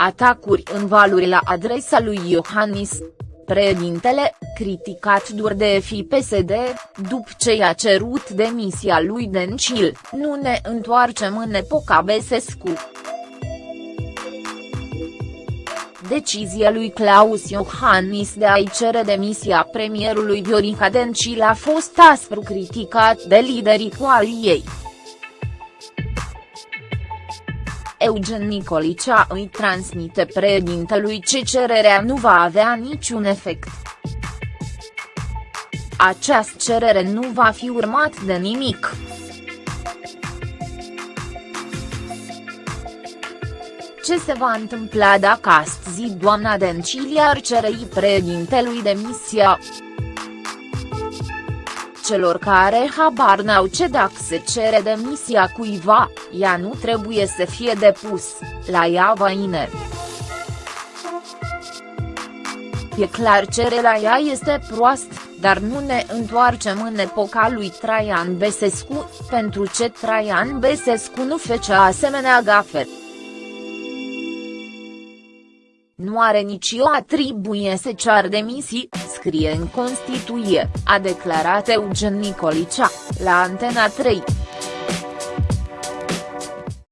Atacuri în valuri la adresa lui Iohannis. Președintele, criticat dur de FIPSD, după ce i-a cerut demisia lui Dencil, nu ne întoarcem în epoca Besescu. Decizia lui Claus Iohannis de a-i cere demisia premierului Viorica Dencil a fost aspru criticat de liderii coaliei. Eugen Nicolicea îi transmite președintelui ce cererea nu va avea niciun efect. Această cerere nu va fi urmat de nimic. Ce se va întâmpla dacă astăzi doamna Dencilia ar cere președintelui demisia? Celor care habar n-au ce dacă se cere demisia cuiva, ea nu trebuie să fie depus, la ea vaine. E clar cererea ea este proastă, dar nu ne întoarcem în epoca lui Traian Besescu, pentru ce Traian Besescu nu fecea asemenea gafe. Nu are nicio atribuție să cear demisii, scrie în Constituție, a declarat Eugen Nicolicea, la Antena 3.